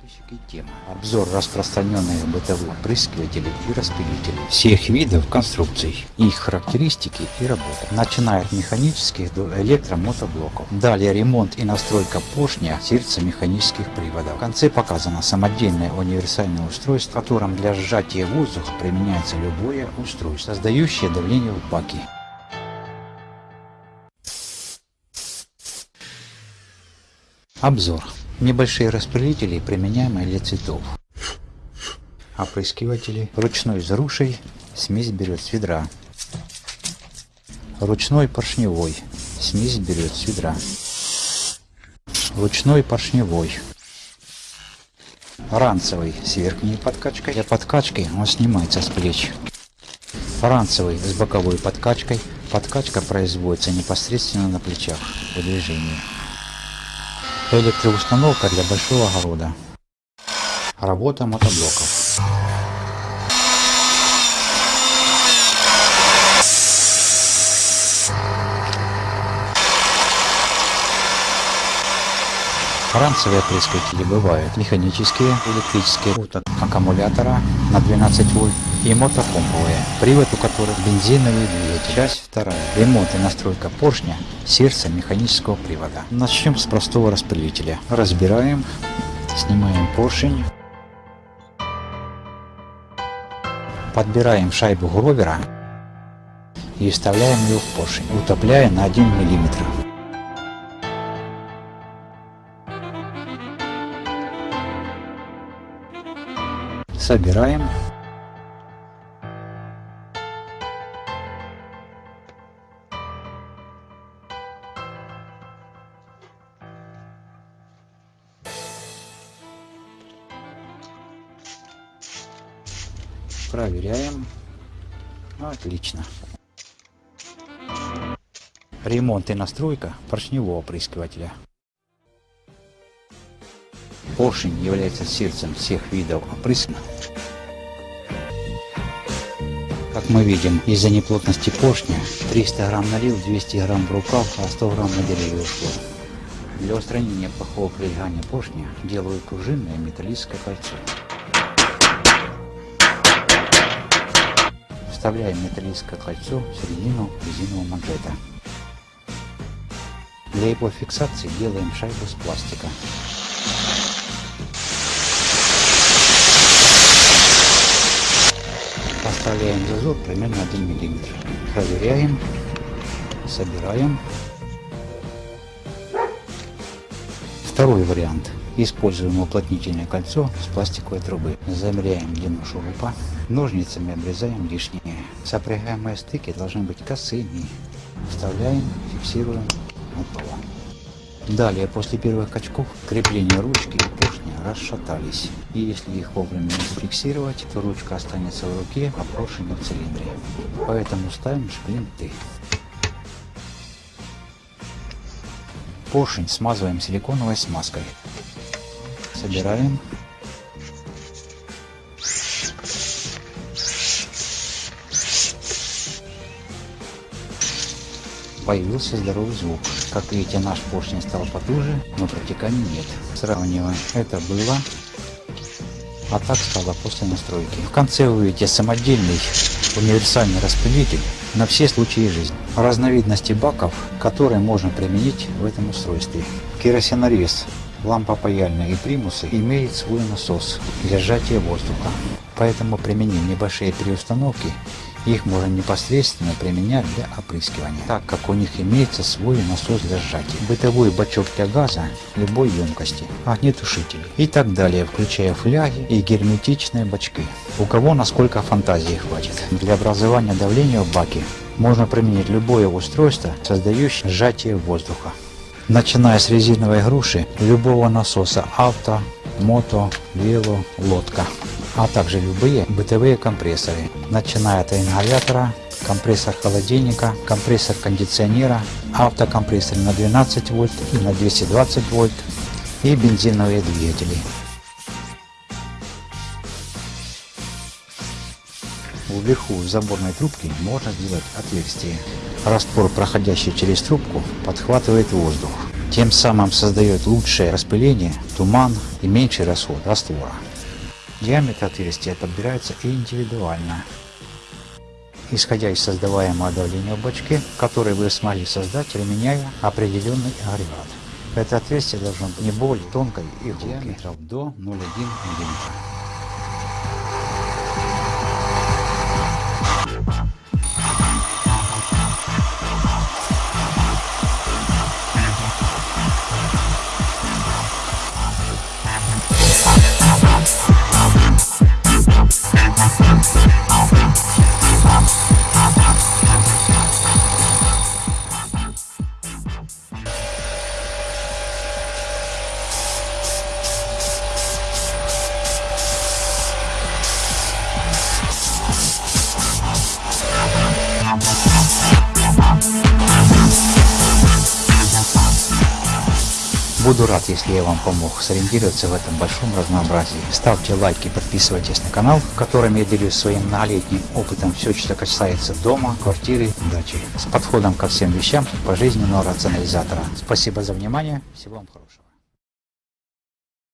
Подписчики. Обзор распространенных бытовых опрыскивателей и распылителей всех видов конструкций, их характеристики и работа. Начиная от механических до электромотоблоков. Далее ремонт и настройка поршня сердца механических приводов. В конце показано самодельное универсальное устройство, в котором для сжатия воздуха применяется любое устройство, создающее давление в баке. Обзор. Небольшие распылители, применяемые для цветов. Опрыскиватели. Ручной с рушей. Смесь берет с ведра. Ручной поршневой. Смесь берет с ведра. Ручной поршневой. Ранцевый с верхней подкачкой. Для подкачки он снимается с плеч. Ранцевый с боковой подкачкой. Подкачка производится непосредственно на плечах по движению. Электроустановка для большого огорода. Работа мотоблоков. Ранцевые опрыскиватели бывают механические, электрические, от аккумулятора на 12 вольт и мотопомповые, привод у которых бензиновый двигатель. Часть вторая. Ремонт и настройка поршня сердца механического привода. Начнем с простого распылителя. Разбираем, снимаем поршень, подбираем шайбу гровера и вставляем ее в поршень, утопляя на 1 миллиметр. Собираем. Проверяем. Отлично. Ремонт и настройка поршневого опрыскивателя. Поршень является сердцем всех видов опрыскивания. Как мы видим, из-за неплотности поршня 300 грамм налил, 200 грамм в рукав, а 100 грамм на деревья ушло. Для устранения плохого прилегания поршня делаю пружинное металлическое кольцо. Вставляем металлическое кольцо в середину резинового манжета. Для его фиксации делаем шайбу с пластика. Оставляем зазор примерно 1 мм. Проверяем, собираем. Второй вариант. Используем уплотнительное кольцо с пластиковой трубы. Замеряем длину шурупа. Ножницами обрезаем лишнее. Сопрягаемые стыки должны быть косыми. Вставляем, фиксируем. Готово. Далее, после первых качков, крепление ручки и расшатались. И если их вовремя не зафиксировать, то ручка останется в руке, а поршень в цилиндре. Поэтому ставим шплинты. Поршень смазываем силиконовой смазкой. Собираем. Появился здоровый звук. Как видите, наш поршень стал потуже, но протеканий нет. Сравниваем. Это было, а так стало после настройки. В конце вы увидите самодельный универсальный распылитель на все случаи жизни. Разновидности баков, которые можно применить в этом устройстве. Керосинорез, лампа паяльная и примусы имеют свой насос для сжатия воздуха. Поэтому применим небольшие переустановки их можно непосредственно применять для опрыскивания, так как у них имеется свой насос для сжатия, бытовой бачок для газа любой емкости, огнетушители и так далее, включая фляги и герметичные бачки. У кого насколько фантазии хватит. Для образования давления в баке можно применить любое устройство, создающее сжатие воздуха. Начиная с резиновой груши, любого насоса авто, мото, вело, лодка а также любые бытовые компрессоры, начиная от ингалятора, компрессор холодильника, компрессор кондиционера, автокомпрессор на 12 вольт и на 220 вольт и бензиновые двигатели. Вверху в заборной трубке можно сделать отверстие. Раствор, проходящий через трубку, подхватывает воздух. Тем самым создает лучшее распыление, туман и меньший расход раствора. Диаметр отверстия подбирается индивидуально. Исходя из создаваемого давления в бачке, который вы смогли создать, применяя определенный агрегат. Это отверстие должно быть не более тонкой и диаметром до 0,1 мм. Буду рад, если я вам помог сориентироваться в этом большом разнообразии. Ставьте лайки, подписывайтесь на канал, в котором я делюсь своим многолетним опытом все, что касается дома, квартиры, дачи. С подходом ко всем вещам пожизненного рационализатора. Спасибо за внимание, всего вам хорошего.